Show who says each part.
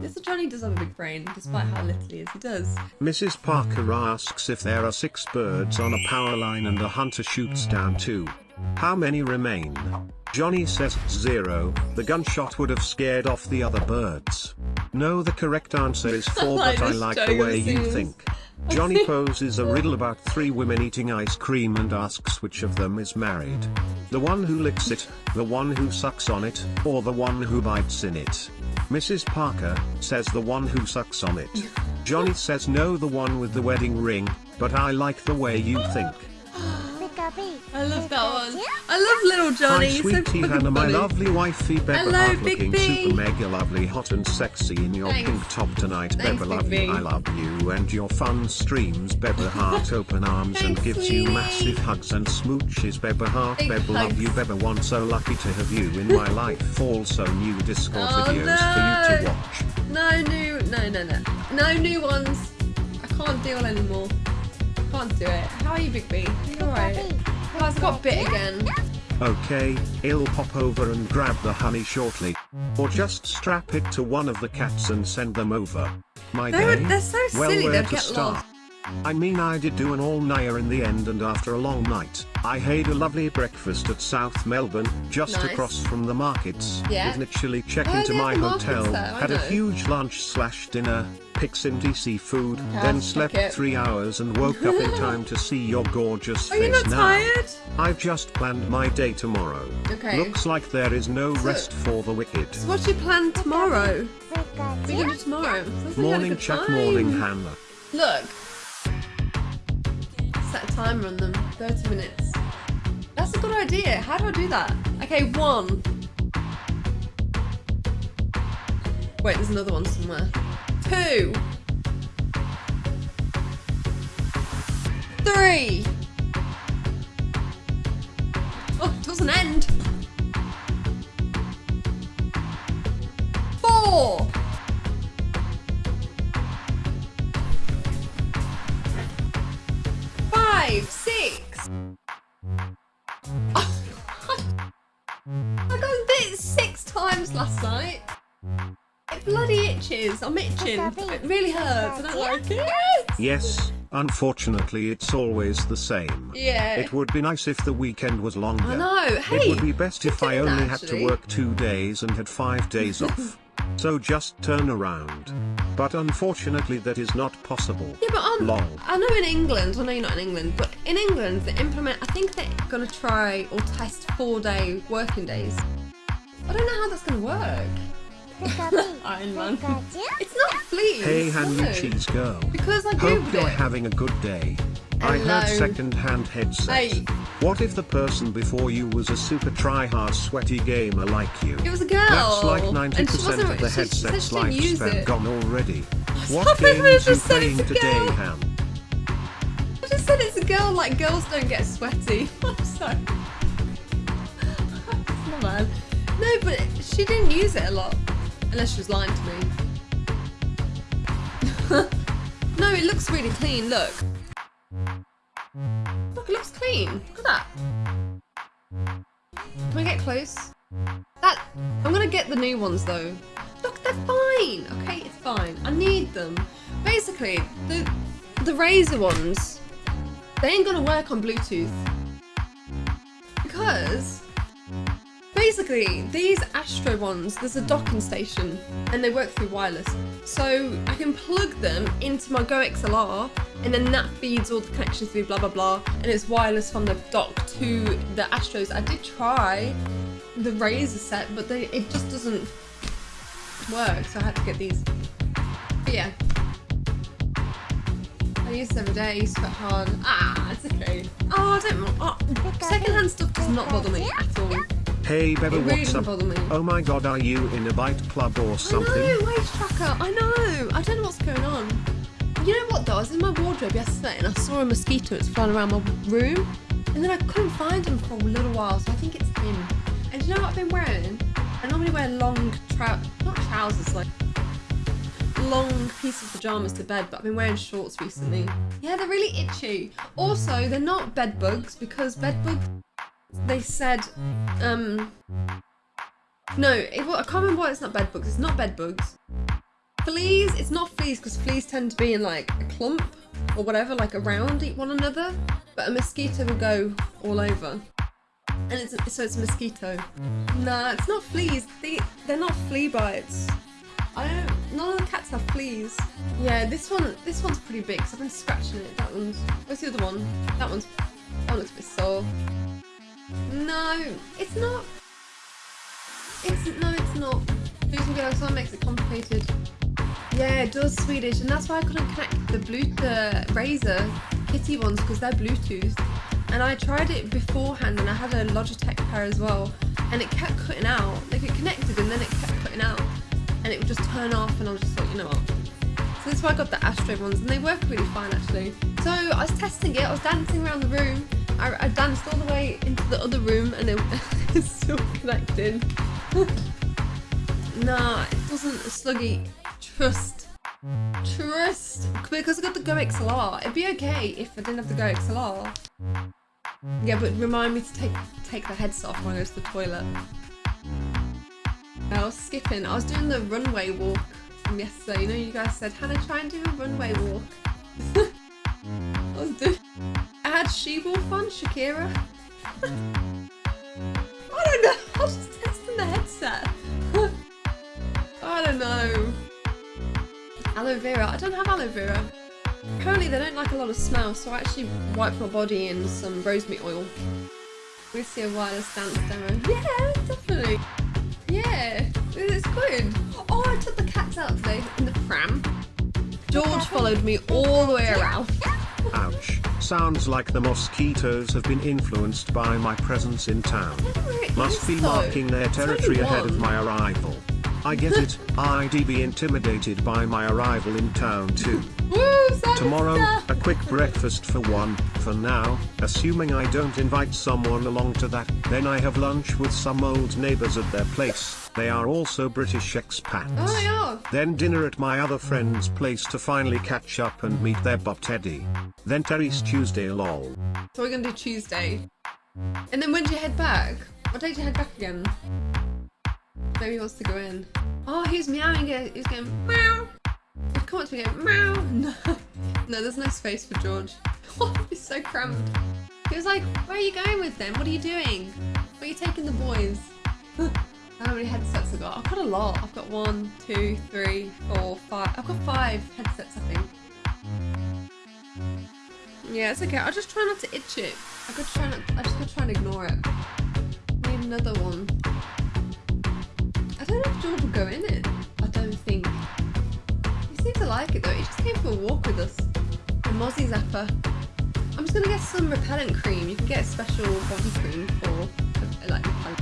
Speaker 1: This Johnny does have a big brain, despite how little he is. He does.
Speaker 2: Mrs. Parker asks if there are six birds on a power line and a hunter shoots down two. How many remain? Johnny says zero, the gunshot would have scared off the other birds. No the correct answer is four but I like the way you think. Johnny poses a riddle about three women eating ice cream and asks which of them is married. The one who licks it, the one who sucks on it, or the one who bites in it. Mrs. Parker says the one who sucks on it. Johnny says no the one with the wedding ring, but I like the way you think.
Speaker 1: I love that one. I love little Johnny.
Speaker 2: Hi
Speaker 1: He's
Speaker 2: sweet
Speaker 1: so
Speaker 2: Tea
Speaker 1: fucking
Speaker 2: Hannah, my lovely wifey Beba
Speaker 1: Hello,
Speaker 2: Heart
Speaker 1: Big
Speaker 2: looking
Speaker 1: B.
Speaker 2: super mega lovely hot and sexy in your
Speaker 1: Thanks.
Speaker 2: pink top tonight
Speaker 1: Thanks,
Speaker 2: Beba love
Speaker 1: B.
Speaker 2: you I love you and your fun streams Beba Heart open arms and
Speaker 1: Thanks,
Speaker 2: gives you massive hugs and smooches Beba Heart
Speaker 1: Big
Speaker 2: Beba love you. Beba one so lucky to have you in my life also new Discord
Speaker 1: Oh,
Speaker 2: videos for you to
Speaker 1: no.
Speaker 2: watch
Speaker 1: No new, no, no, no, no new ones. I can't deal anymore. Can't do it. How are you, Big B? Are you alright? Guys, I got bit again.
Speaker 2: Okay, I'll pop over and grab the honey shortly. Or just strap it to one of the cats and send them over. My
Speaker 1: They're,
Speaker 2: day?
Speaker 1: they're so
Speaker 2: well,
Speaker 1: silly.
Speaker 2: where
Speaker 1: They'll
Speaker 2: to
Speaker 1: get
Speaker 2: start?
Speaker 1: lost.
Speaker 2: I mean I did do an all-nighter in the end and after a long night, I had a lovely breakfast at South Melbourne, just
Speaker 1: Nice.
Speaker 2: across from the markets.
Speaker 1: Yeah.
Speaker 2: With literally check
Speaker 1: Oh,
Speaker 2: into my
Speaker 1: markets
Speaker 2: hotel, had a huge lunch slash dinner, Pixinty seafood,
Speaker 1: Okay,
Speaker 2: then slept
Speaker 1: it.
Speaker 2: three hours and woke up in time to see your gorgeous
Speaker 1: Are you
Speaker 2: face
Speaker 1: not
Speaker 2: now.
Speaker 1: tired?
Speaker 2: I've just planned my day tomorrow.
Speaker 1: Okay.
Speaker 2: Looks like there is no
Speaker 1: So-
Speaker 2: rest for the wicked.
Speaker 1: So what's your plan tomorrow? What are you gonna do tomorrow? Sounds like
Speaker 2: Morning morning Hannah.
Speaker 1: Look. Timer on them. 30 minutes. That's a good idea. How do I do that? Okay, one. Wait, there's another one somewhere. Two. Three. Last night. It bloody itches. I'm itching. It really hurts. I don't like it.
Speaker 2: Yes, unfortunately it's always the same.
Speaker 1: Yeah.
Speaker 2: It would be nice if the weekend was longer.
Speaker 1: I know. Hey.
Speaker 2: It would be best if I only had to work two days and had five days off. So just turn around. But unfortunately that is not possible.
Speaker 1: Yeah, but um,
Speaker 2: Lol.
Speaker 1: I know in England, I know you're not in England, but in England they implement, I think they're going to try or test four day working days. I don't know how that's going to work. Iron Man. It's not fleas.
Speaker 2: Hey Han you
Speaker 1: no.
Speaker 2: cheese girl.
Speaker 1: Because I
Speaker 2: Hope you're
Speaker 1: it.
Speaker 2: having a good day. I heard second-hand headset.
Speaker 1: Hey.
Speaker 2: What if the person before you was a super try-hard sweaty gamer like you?
Speaker 1: It was a girl.
Speaker 2: That's like 90% of the
Speaker 1: she- she said
Speaker 2: headset's
Speaker 1: she
Speaker 2: lifespan gone already.
Speaker 1: Stop
Speaker 2: What
Speaker 1: it, I
Speaker 2: you
Speaker 1: just said
Speaker 2: playing
Speaker 1: it's a
Speaker 2: today,
Speaker 1: girl.
Speaker 2: Han?
Speaker 1: I just said it's a girl, like girls don't get sweaty. I'm sorry. My bad. No, but she didn't use it a lot. Unless she was lying to me. no, it looks really clean, look. Look, it looks clean. Look at that. Can I get close? That I'm gonna get the new ones though. Look, they're fine. Okay, it's fine. I need them. Basically, the the Razer ones, they ain't gonna work on Bluetooth because basically these Astro ones, there's a docking station and they work through wireless. So I can plug them into my Go XLR and then that feeds all the connections through blah blah blah and it's wireless from the dock to the Astros. I did try the Razer set, but they, it just doesn't work, so I had to get these. But yeah. I use every day, I quite hard. Ah, it's okay. Oh, I don't. Oh, secondhand stuff does not bother me at all.
Speaker 2: Hey, Beba,
Speaker 1: It really
Speaker 2: what's up? Oh my god, are you in a bite club or something?
Speaker 1: I know, wage tracker. I know. I don't know what's going on. You know what though? I was in my wardrobe yesterday and I saw a mosquito. It's flying around my room, and then I couldn't find him for a little while. So I think it's him. And do you know what I've been wearing? I normally wear long trou not trousers, like long piece of pajamas to bed, but I've been wearing shorts recently. Yeah, they're really itchy. Also, they're not bed bugs because bed bugs. They said, um, no, it, well, I can't remember why it's not bed bugs. It's not bed bugs. Fleas, it's not fleas because fleas tend to be in like a clump or whatever, like around one another. But a mosquito will go all over. And it's so it's a mosquito. Nah, it's not fleas. They they're not flea bites. I don't. None of the cats have fleas. Yeah, this one this one's pretty big. Cause I've been scratching it. That one's. Where's the other one? That one's. That one looks a bit sore. No, it's not. It's no, it's not. Using Galaxy makes it complicated. Yeah, it does Swedish, and that's why I couldn't connect the blue the Razer kitty ones because they're Bluetooth. And I tried it beforehand, and I had a Logitech pair as well, and it kept cutting out. Like it connected, and then it kept cutting out, and it would just turn off, and I was just like, you know what? So that's why I got the Astro ones, and they work really fine actually. So I was testing it. I was dancing around the room. I, I danced all the way into the other room, and it, it's still connected. nah, it doesn't sluggy. Trust. Trust. Because I got the Go XLR. It'd be okay if I didn't have the Go XLR. Yeah, but remind me to take take the headset off when I go to the toilet. I was skipping. I was doing the runway walk from yesterday. You know, you guys said, Hannah, try and do a runway walk. I was doing. I had She Wolf on, Shakira. I don't know. I was just testing the headset. I don't know. Aloe vera. I don't have aloe vera. Apparently they don't like a lot of smell, so I actually wiped my body in some rosemary oil. We see a wireless dance demo. Yeah, definitely. Yeah, it's good. Oh, I took the cats out today in the pram. George followed me all the way around.
Speaker 2: Ouch. Sounds like the mosquitoes have been influenced by my presence in town. Must be marking their territory ahead of my arrival. I get it, I'd be intimidated by my arrival in town too.
Speaker 1: Woo,
Speaker 2: Tomorrow, a quick breakfast for one, for now, assuming I don't invite someone along to that, then I have lunch with some old neighbours at their place, they are also British expats.
Speaker 1: Oh, yeah.
Speaker 2: Then dinner at my other friend's place to finally catch up and meet their Bob Teddy. Then Terry's Tuesday lol.
Speaker 1: So we're gonna do Tuesday. And then when do you head back? What day do you head back again? Maybe he wants to go in. Oh, he's meowing. He's going meow. Come up to me go meow. No, no, there's no space for George. He's so cramped. He was like, where are you going with them? What are you doing? Where are you taking the boys? How many headsets I got? I've got a lot. I've got one, two, three, four, five. I've got five headsets, I think. Yeah, it's okay. I'll just try not to itch it. I could try not. I just gotta try and ignore it. Need another one. I don't know if George will go in it. Like it though. He just came for a walk with us. The Mozzie Zapper. I'm just gonna get some repellent cream. You can get a special body cream for like repellent.